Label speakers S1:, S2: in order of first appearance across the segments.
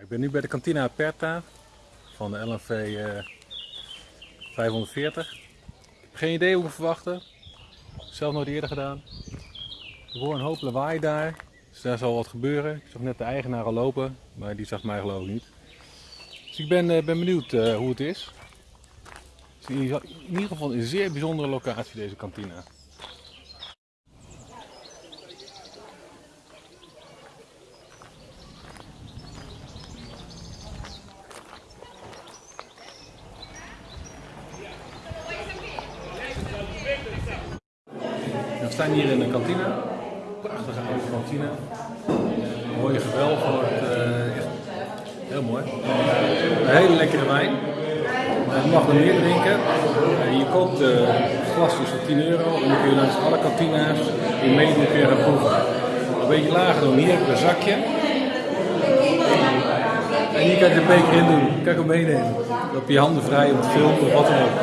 S1: Ik ben nu bij de Cantina Aperta van de LNV eh, 540. Ik heb geen idee hoe we verwachten. Zelf nooit eerder gedaan. Ik hoor een hoop lawaai daar. Dus daar zal wat gebeuren. Ik zag net de eigenaar al lopen, maar die zag mij geloof ik niet. Dus ik ben, eh, ben benieuwd eh, hoe het is. Het is in ieder geval een zeer bijzondere locatie deze kantina. We staan hier in de kantine. Prachtige oude kantine. Mooie gewelf wordt eh, echt heel mooi. Een hele lekkere wijn. Eh, Je mag er meer drinken. Eh, Je koopt de glasjes voor 10 euro en dan kun je langs alle kantina's in meedoen kun gaan proeven. Een beetje lager dan hier een zakje. En hier kan je de beker in doen. Ik hem meenemen. Dan heb je handen vrij om te filmen of wat dan ook.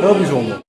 S1: Heel bijzonder.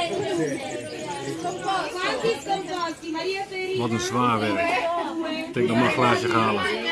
S2: Martina 3, Valentina 4, Nicoletta 5.
S3: No, è da fare
S2: Quanti scomposti? Maria Ferina.
S1: Wat een zwaar werk. Ik denk nog maar een glaasje halen.